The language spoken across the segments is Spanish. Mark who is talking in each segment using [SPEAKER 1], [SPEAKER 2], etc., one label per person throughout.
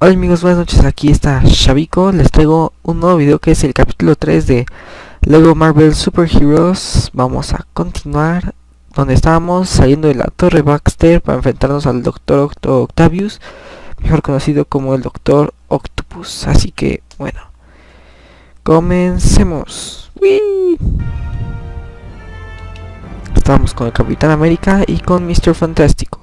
[SPEAKER 1] Hola amigos, buenas noches, aquí está Shabiko, les traigo un nuevo video que es el capítulo 3 de Lego Marvel Super Heroes. Vamos a continuar donde estábamos saliendo de la Torre Baxter para enfrentarnos al Doctor Octo Octavius Mejor conocido como el Doctor Octopus, así que bueno Comencemos. Estamos con el Capitán América y con Mr. Fantástico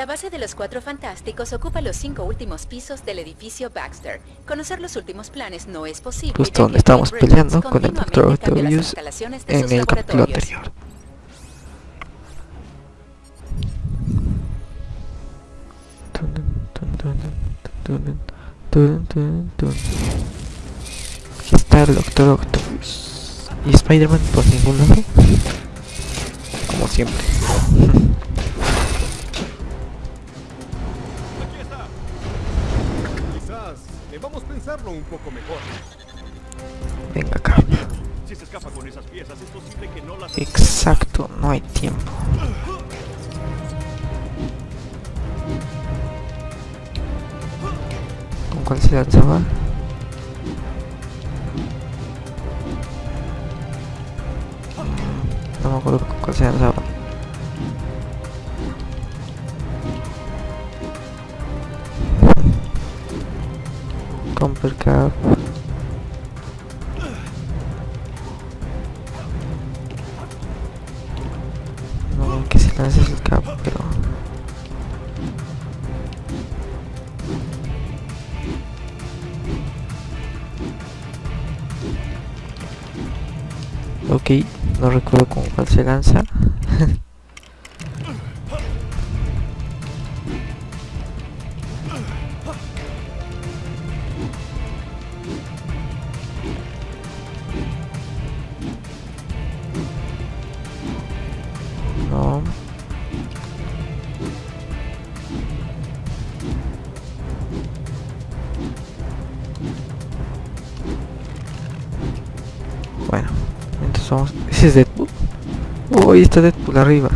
[SPEAKER 2] La base de los Cuatro Fantásticos ocupa los cinco últimos pisos del edificio Baxter. Conocer los últimos planes no es posible.
[SPEAKER 1] Justo donde estábamos peleando con el Dr. Octavius en el capítulo anterior. Aquí está el Doctor Octopus. ¿Y Spider-Man por ningún lado? Como siempre.
[SPEAKER 3] Pensarlo un poco mejor.
[SPEAKER 1] Venga acá.
[SPEAKER 3] Si se escapa con esas piezas, es posible que no las...
[SPEAKER 1] Exacto, no hay tiempo. ¿Con cuál se lanzaba? No me acuerdo con cuál se lanzaba. Comper Cap. No, que se lance el cap, pero... Ok, no recuerdo con cuál se lanza. Ahí está Deadpool arriba.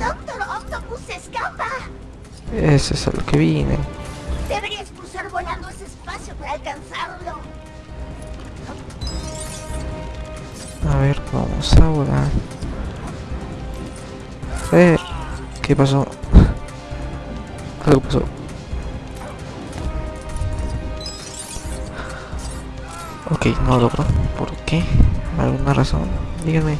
[SPEAKER 4] ¡Doctor Octopus se escapa!
[SPEAKER 1] Eso es a lo que vine.
[SPEAKER 4] Deberías cruzar volando ese espacio para alcanzarlo.
[SPEAKER 1] A ver, vamos a volar. Eh, ¿qué pasó? Algo pasó. Ok, no logro. ¿Por qué? ¿Alguna razón? Díganme.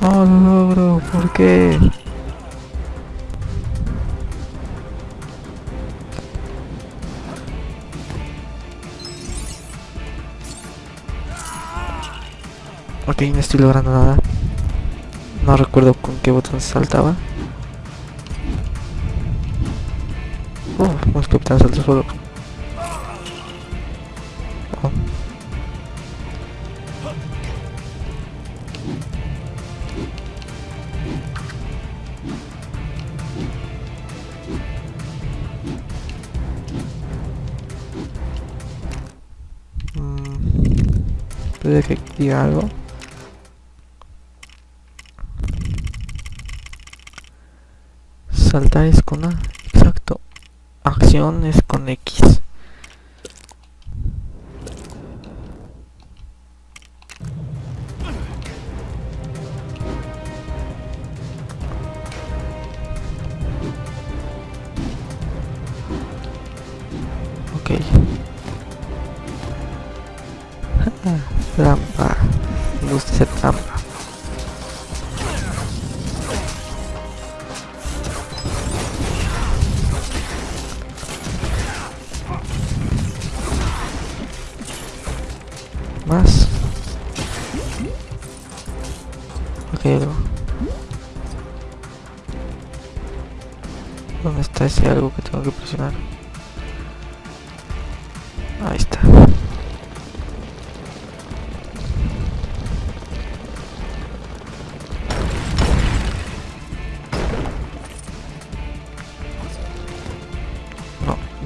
[SPEAKER 1] No lo logro, ¿por qué? Ok, no estoy logrando nada. No recuerdo con qué botón saltaba. Capitán salta solo. Mm, Puede que diga algo. Saltar es con A. Acción es con X.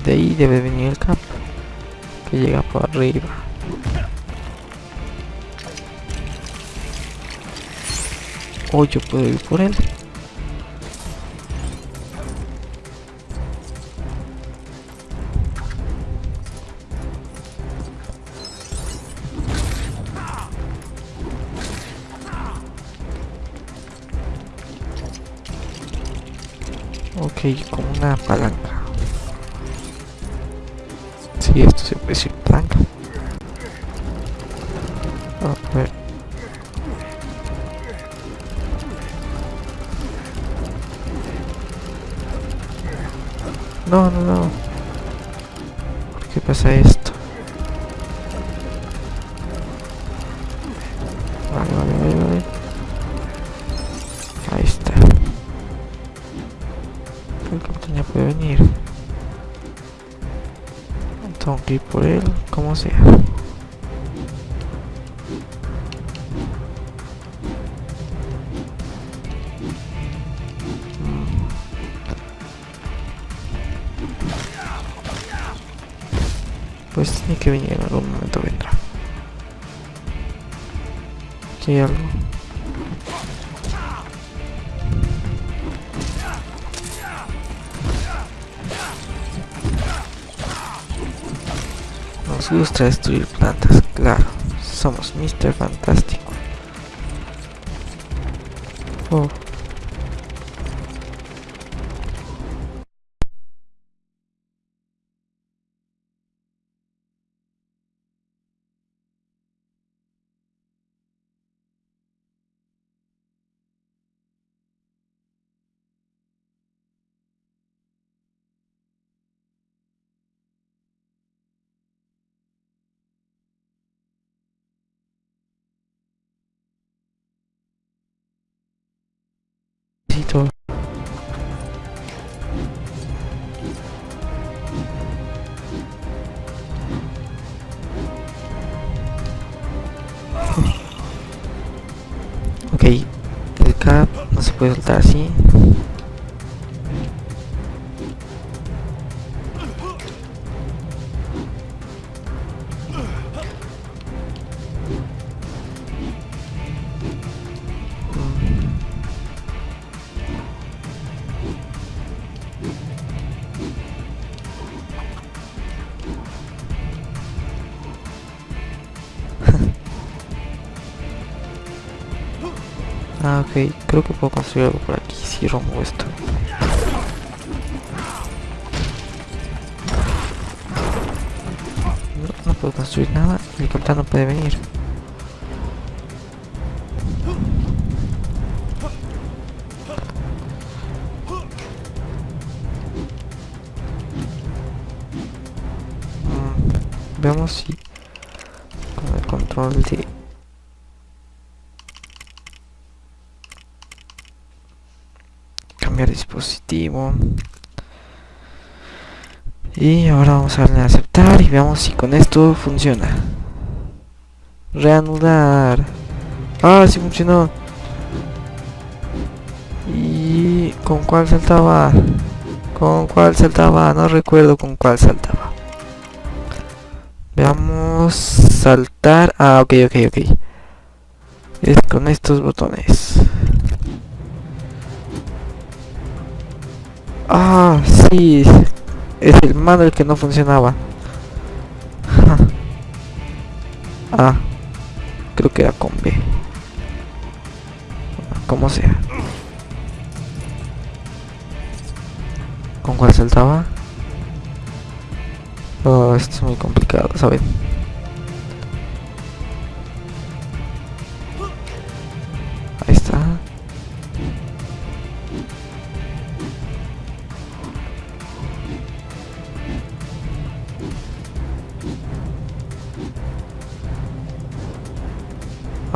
[SPEAKER 1] De ahí debe venir el cap. Que llega por arriba. O yo puedo ir por él. Ok, con una palanca. Puede decir palanca. A. No, no, no. ¿Por qué pasa esto? Pues tiene que venir en algún momento vendrá. Hay algo. Nos gusta destruir plantas, claro. Somos Mr. Fantástico. Oh. No Creo que puedo construir algo por aquí si rompo esto. No, no puedo construir nada el capitán no puede venir. Mm, Veamos si con el control de y ahora vamos a darle a aceptar y veamos si con esto funciona. Reanudar. Ah sí funcionó. Y con cuál saltaba con cuál saltaba no recuerdo con cuál saltaba. Veamos saltar. Ah ok ok ok. Es con estos botones Ah, sí. Es el mando el que no funcionaba. ah. Creo que era con B. Como sea. ¿Con cuál saltaba? Oh, esto es muy complicado, ¿saben? Ahí está.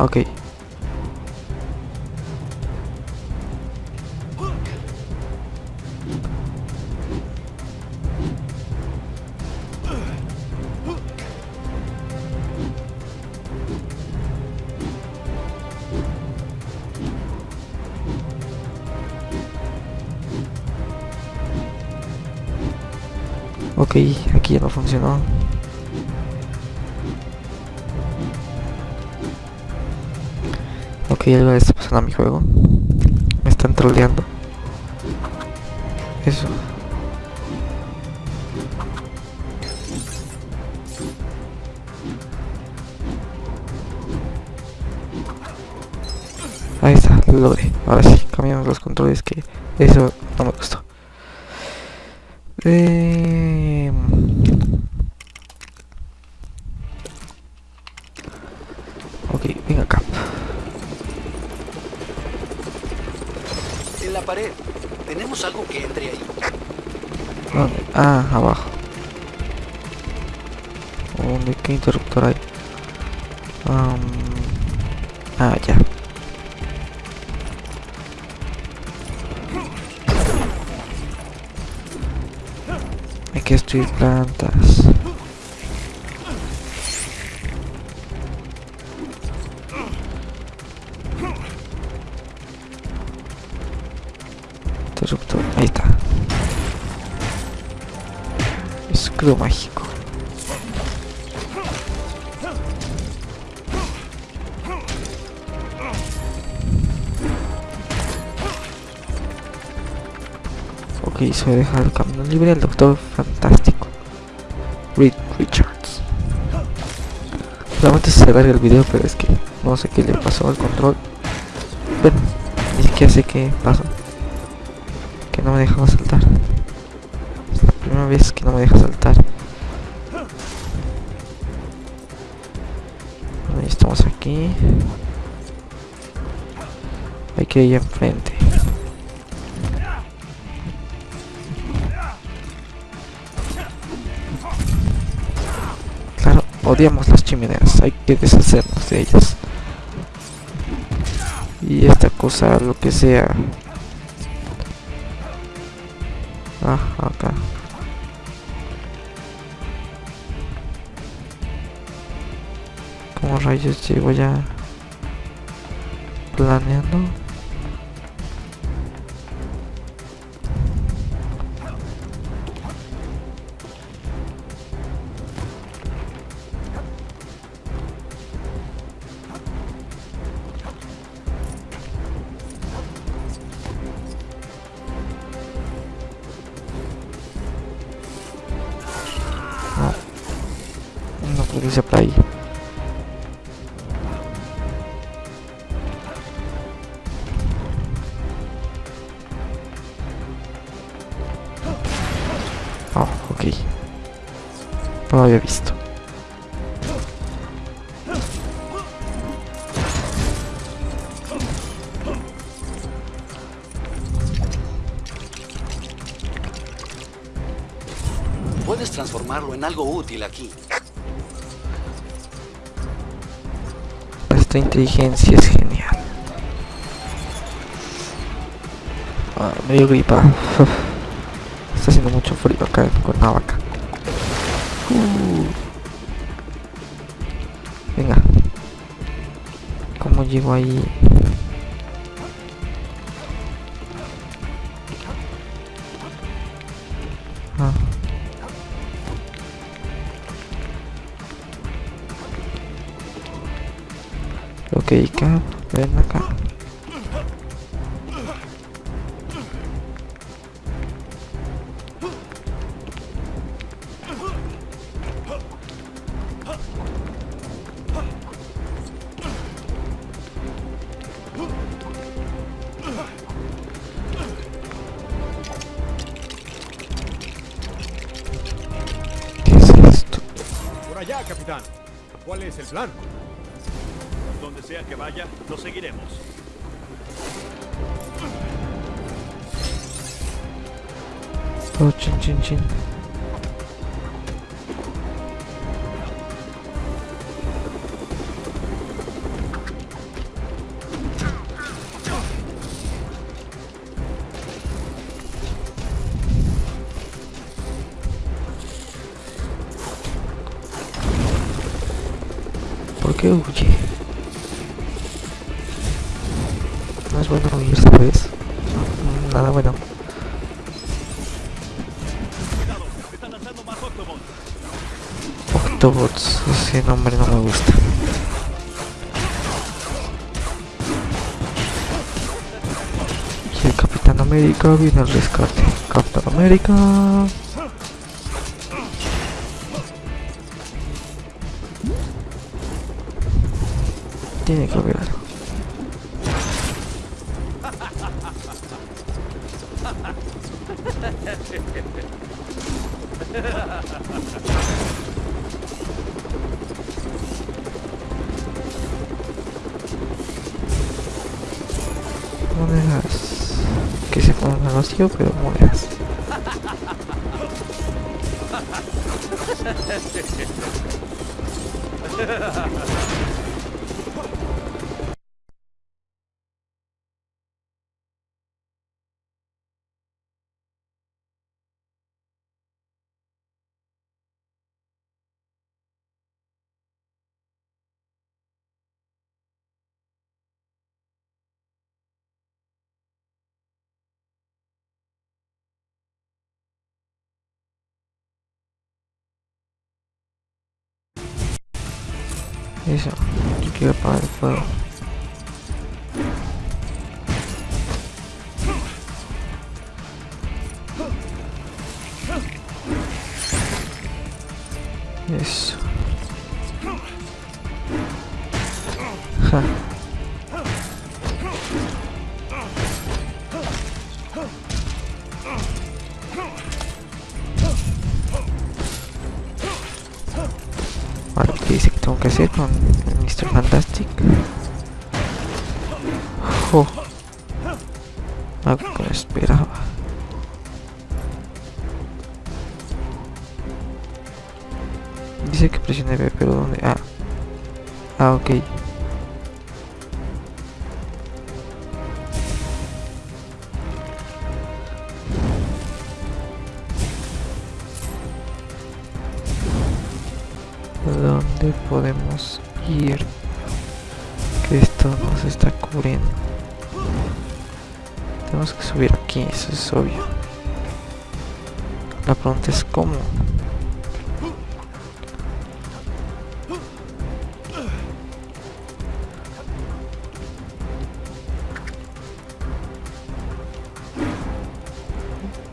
[SPEAKER 1] Ok. Ok, aquí ya no funcionó. Ok, algo está pasando a mi juego. Me están troleando. Eso. Ahí está, lo logré. Ahora sí, cambiamos los controles que eso no me gustó. Eh... Va a dejar el camino libre al Doctor Fantástico. Reed Richards. Solamente se alarga el video, pero es que no sé qué le pasó al control. Bueno, ni siquiera sé qué pasó. Que no me dejaba saltar. Es la primera vez que no me deja saltar. Ya estamos aquí. Hay que ir enfrente. Las chimeneas, hay que deshacernos de ellas. Y esta cosa, lo que sea. Ah, acá. ¿Cómo rayos llevo ya planeando? Sea por ahí. Oh, ok. No lo había visto.
[SPEAKER 5] Puedes transformarlo en algo útil aquí.
[SPEAKER 1] Esta inteligencia es genial. Ah, me dio gripa. Está haciendo mucho frío acá en Cuernavaca. Uh. Venga. ¿Cómo llego ahí? Ok, Cap, ven acá. ¿Qué es esto?
[SPEAKER 3] Por allá, capitán. ¿Cuál es el plan?
[SPEAKER 1] Octobots, ese nombre no me gusta. Y el Capitán América viene al rescate. Capitán América. Tiene que haber algo. Ponen al vacío pero monedas eso yo quiero apagar el fuego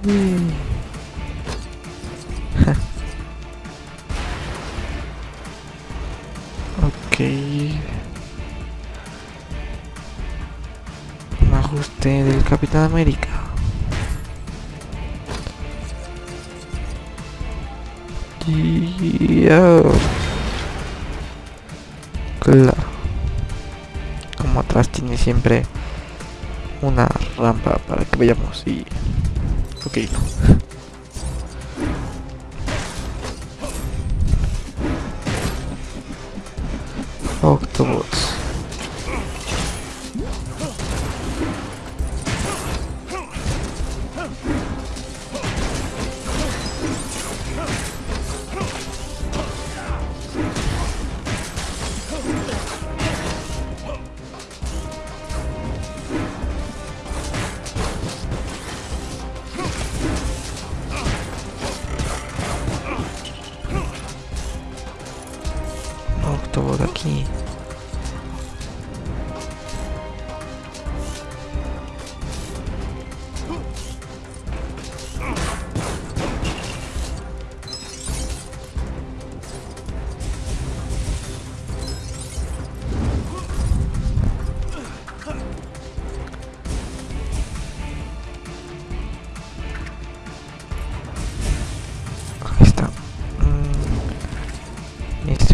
[SPEAKER 1] Ok. Un ajuste del Capitán América. Claro. Como atrás tiene siempre una rampa para que vayamos y... Ok, no. Octobots.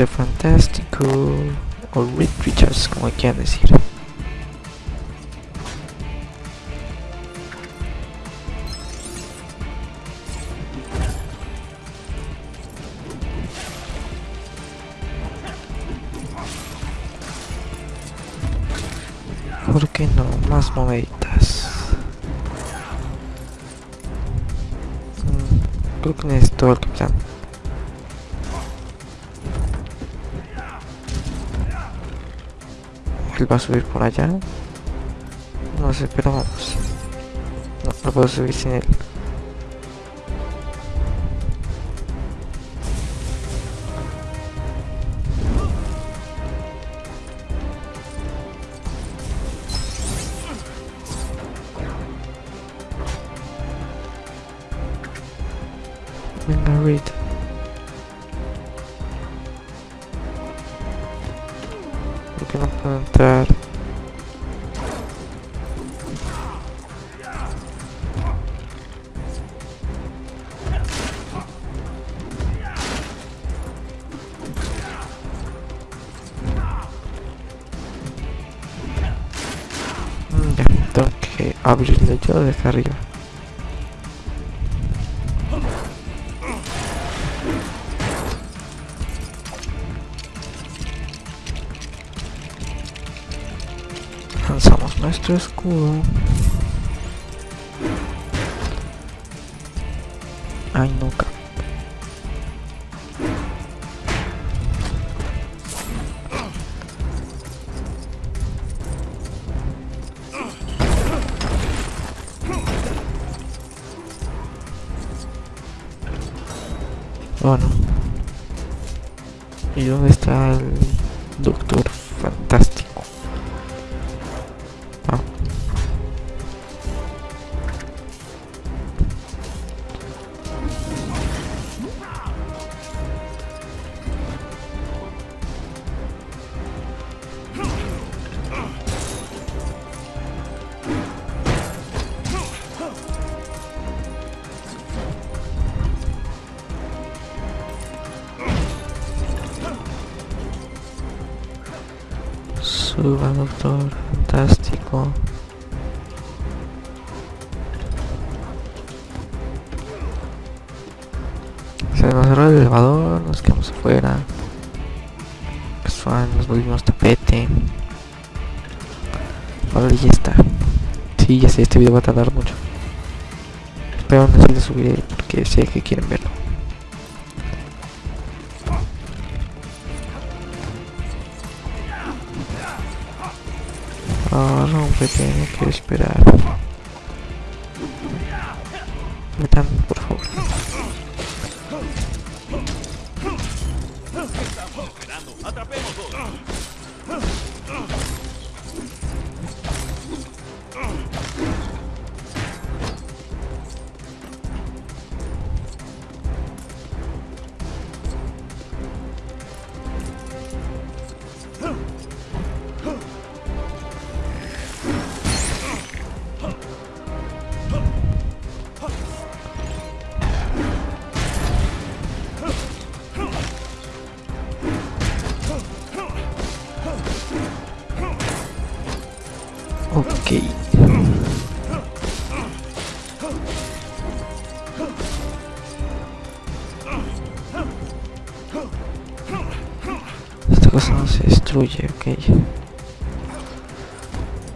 [SPEAKER 1] Fantástico o Reed Richards, como quieran decir. ¿Por qué no? Más moneditas. va a subir por allá. No sé, pero vamos. No, no puedo subir sin él. Venga, Rita. Puedo entrar? Mm, Ya, tengo que abrirle yo desde arriba. Just cool. Suba, doctor. Fantástico. Se cerró el elevador, nos quedamos afuera. Casual, nos volvimos tapete. Ahora ya está. Sí, ya sé, este video va a tardar mucho. Pero lo subiré porque sé que quieren verlo. Que esperar.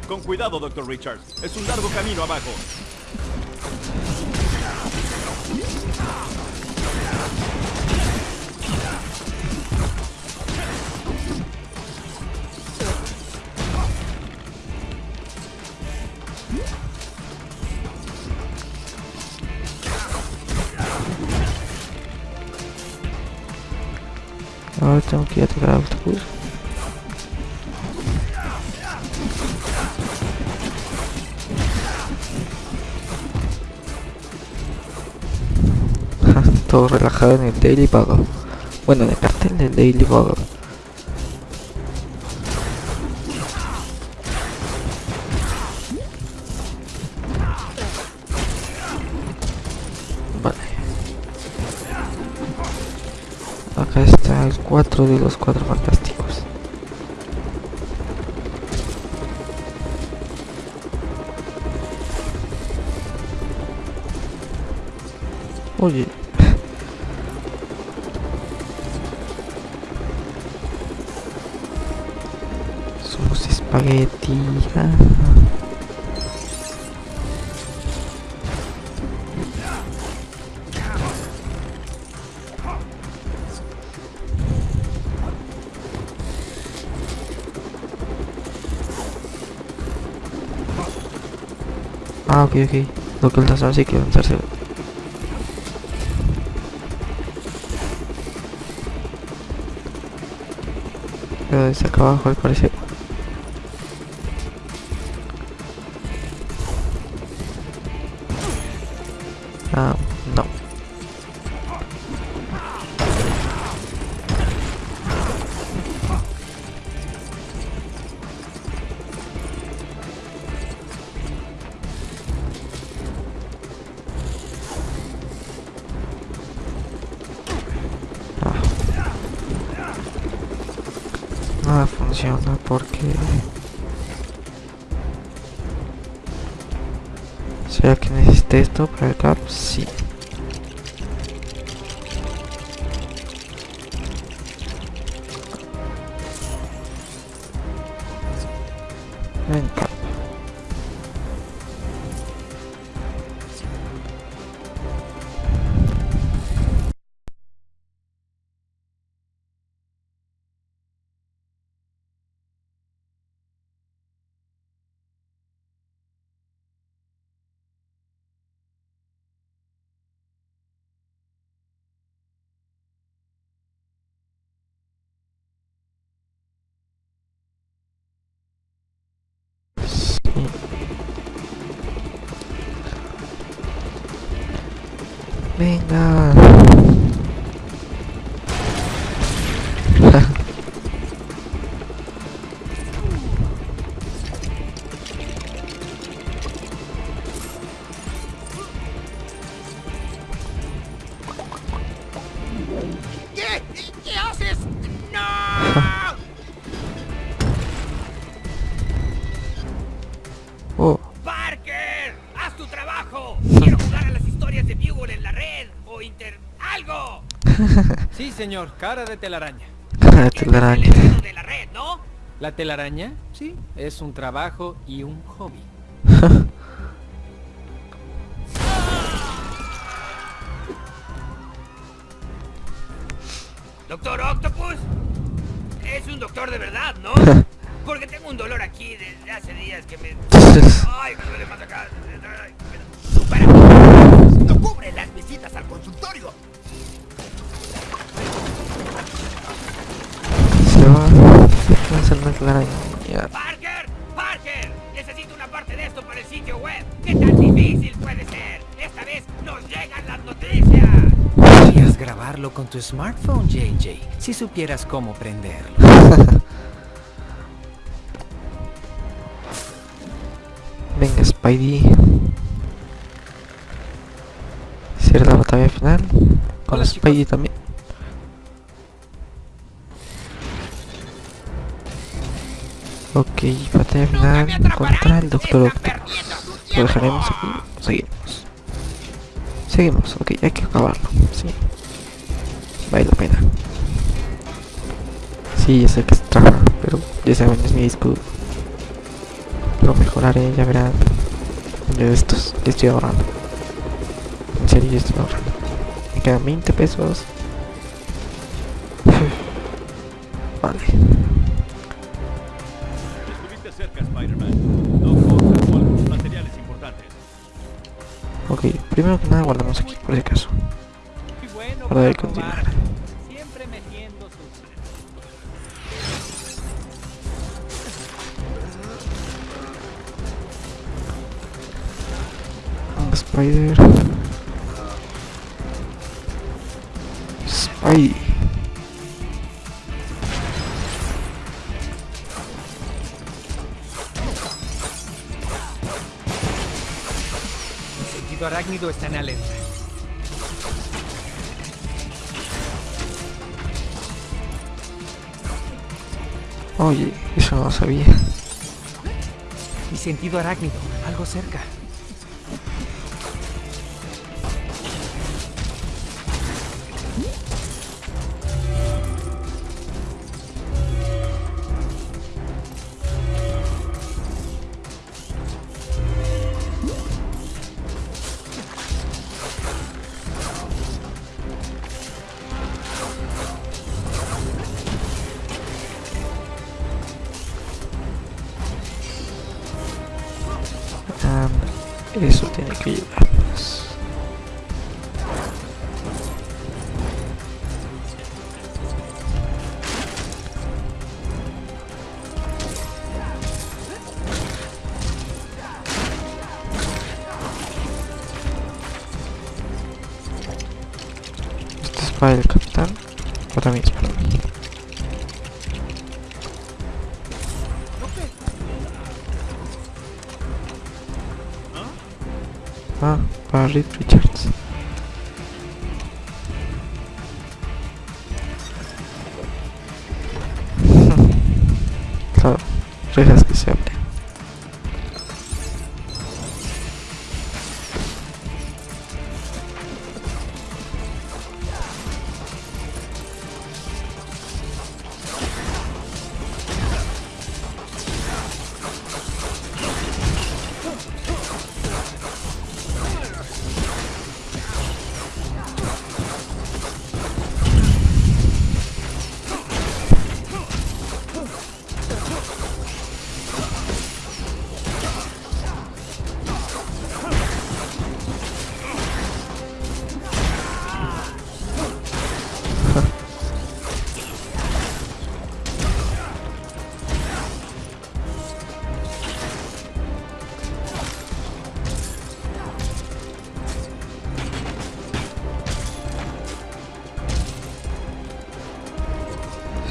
[SPEAKER 3] Con cuidado, Dr. Richards. Es un largo camino abajo.
[SPEAKER 1] Todo relajado en el Daily Bugle. Bueno, en el cartel del Daily Bugle. Vale. Acá está el 4 de los cuatro fantásticos. Oye. Ah. Ah, ok, ok. Lo que el lanzar sí que lanzarse. Pero desde acá abajo al parecer. Funciona porque... ¿Será que necesité esto para el cap? Sí.
[SPEAKER 6] Señor, cara de telaraña.
[SPEAKER 1] cara de telaraña.
[SPEAKER 7] enredo de la red, ¿no?
[SPEAKER 6] La telaraña, sí, es un trabajo y un hobby.
[SPEAKER 8] Grabarlo con tu smartphone, JJ, si supieras cómo prenderlo.
[SPEAKER 1] Venga, Spidey. Será la batalla final. Con
[SPEAKER 6] Hola,
[SPEAKER 1] Spidey
[SPEAKER 6] chicos.
[SPEAKER 1] también. Ok, batalla
[SPEAKER 7] ¡Nunca me
[SPEAKER 1] final contra el Doctor
[SPEAKER 7] ¡Están
[SPEAKER 1] Octopus. Lo dejaremos aquí. Seguimos. Seguimos, ok, hay que acabarlo. Sí. Vale la pena. Sí, ya sé que es trabajo, pero ya saben, es mi disco. Lo mejoraré, ya verán. De estos, ya estoy ahorrando. En serio, ya estoy ahorrando. Me quedan 20 pesos. vale.
[SPEAKER 3] Estuviste cerca, Spider-Man. No cortas con algunos materiales importantes.
[SPEAKER 1] Ok, primero que nada guardamos aquí, por si acaso. Para de continuar. Ah, Spider. Spidey.
[SPEAKER 8] Mi sentido arácnido está en alerta.
[SPEAKER 1] Oye, eso no lo sabía.
[SPEAKER 8] Mi sentido arácnido, algo cerca.
[SPEAKER 1] Ah, para Reed Richards. rejas que se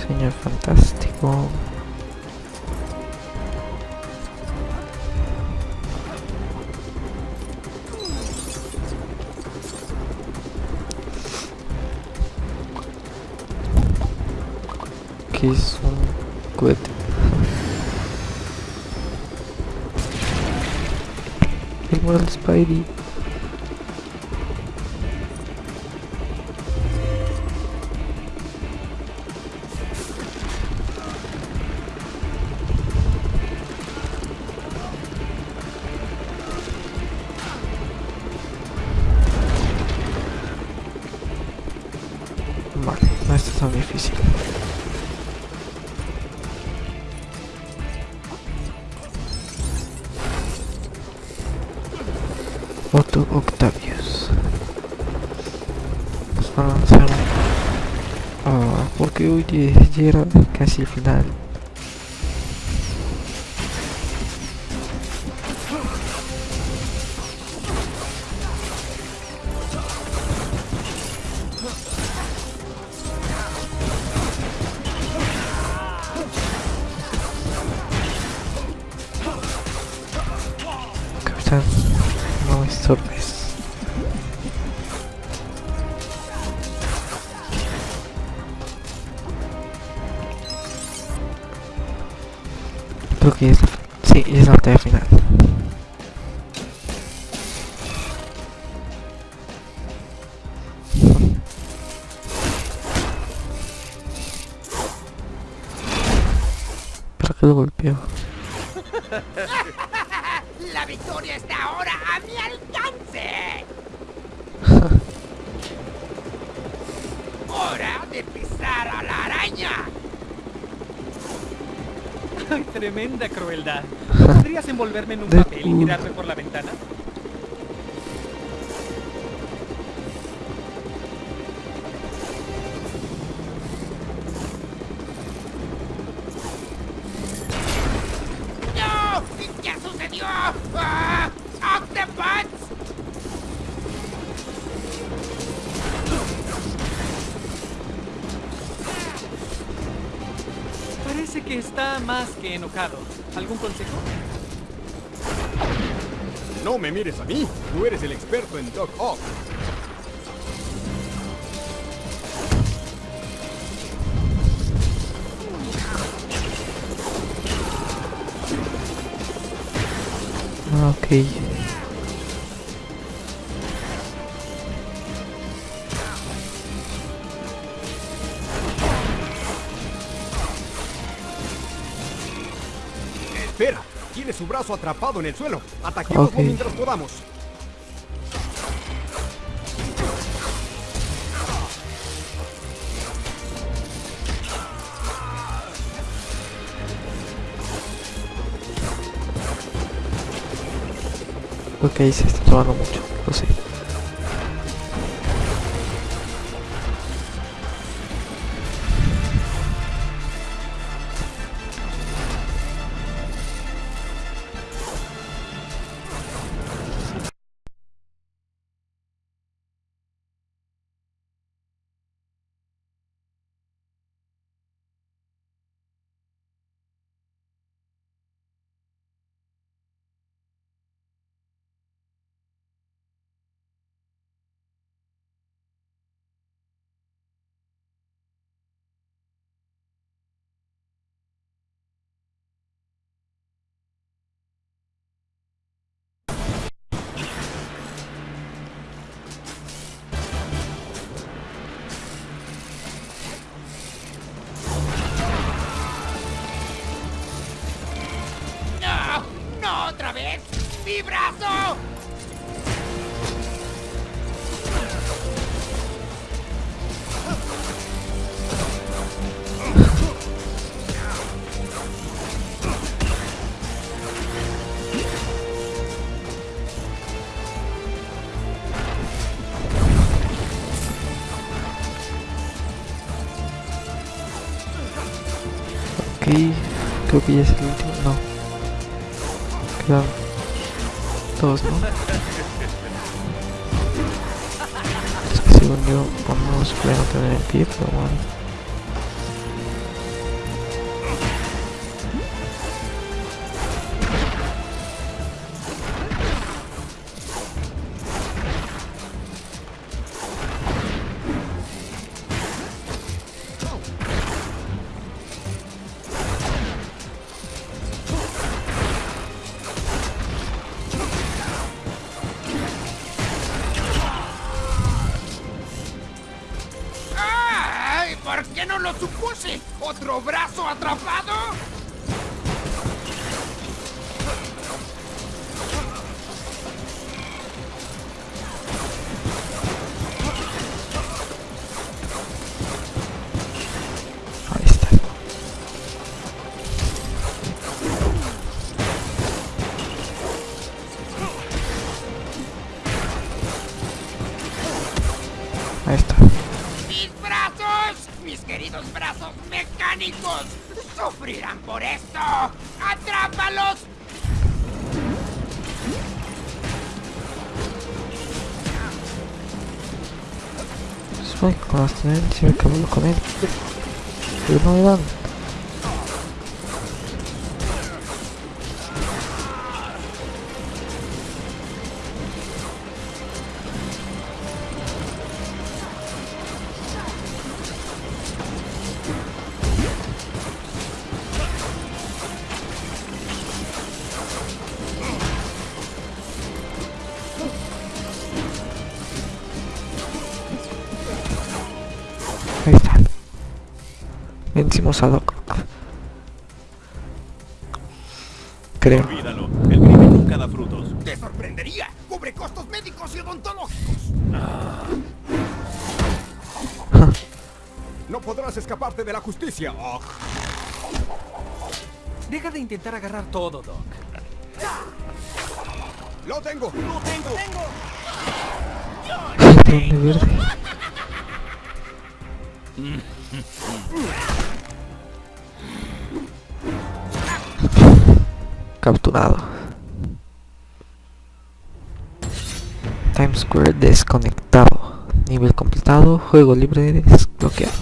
[SPEAKER 1] Señor fantástico. Que es un cohete. El Spidey. Casi el final. Capitán, no me estorbes. Sí, es la batalla final. ¿Para qué lo golpeo?
[SPEAKER 8] tremenda crueldad! ¿No podrías envolverme en un papel y tirarme por la ventana? Está más que enojado. ¿Algún consejo?
[SPEAKER 9] No me mires a mí. Tú eres el experto en Doc Ock.
[SPEAKER 1] Ok.
[SPEAKER 9] Brazo atrapado en el suelo. Ataquémoslo
[SPEAKER 1] Ok.
[SPEAKER 9] mientras podamos.
[SPEAKER 1] Ok, se está tomando mucho, lo sé.
[SPEAKER 7] ¡Mi
[SPEAKER 1] tendencias me acabo con él. Pero no Vencimos a Doc. Creo.
[SPEAKER 3] Olvídalo. El crimen nunca da frutos.
[SPEAKER 7] ¡Te sorprendería! ¡Cubre costos médicos y odontológicos!
[SPEAKER 3] No podrás escaparte de la justicia. Oh,
[SPEAKER 6] Deja de intentar agarrar todo, Doc.
[SPEAKER 3] lo tengo, lo tengo.
[SPEAKER 1] Verde. Capturado. Desconectado. Nivel completado. Juego libre desbloqueado.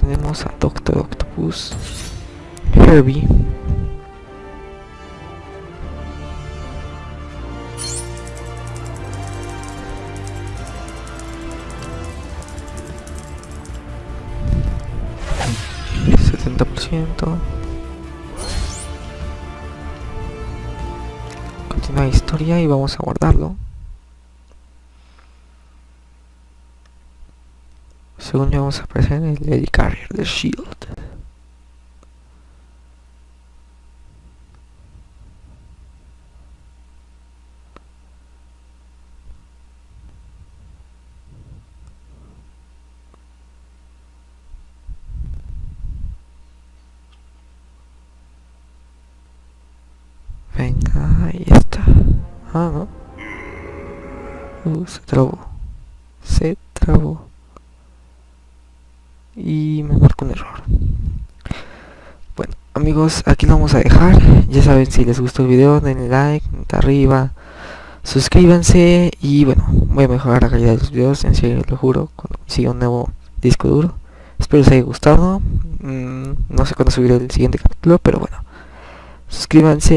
[SPEAKER 1] Tenemos a Doctor Octopus. Herbie. continúa la historia y vamos a guardarlo según yo vamos a aparecer en el Carrier de Shield Venga, ahí está. Ah, no. Uh, se trabó. Se trabó. Y me marcó un error. Bueno, amigos, aquí lo vamos a dejar. Ya saben, si les gustó el video, denle like, arriba. Suscríbanse y bueno, voy a mejorar la calidad de los videos, en serio, lo juro, cuando siga un nuevo disco duro. Espero les haya gustado. Mm, no sé cuándo subiré el siguiente capítulo, pero bueno. Suscríbanse.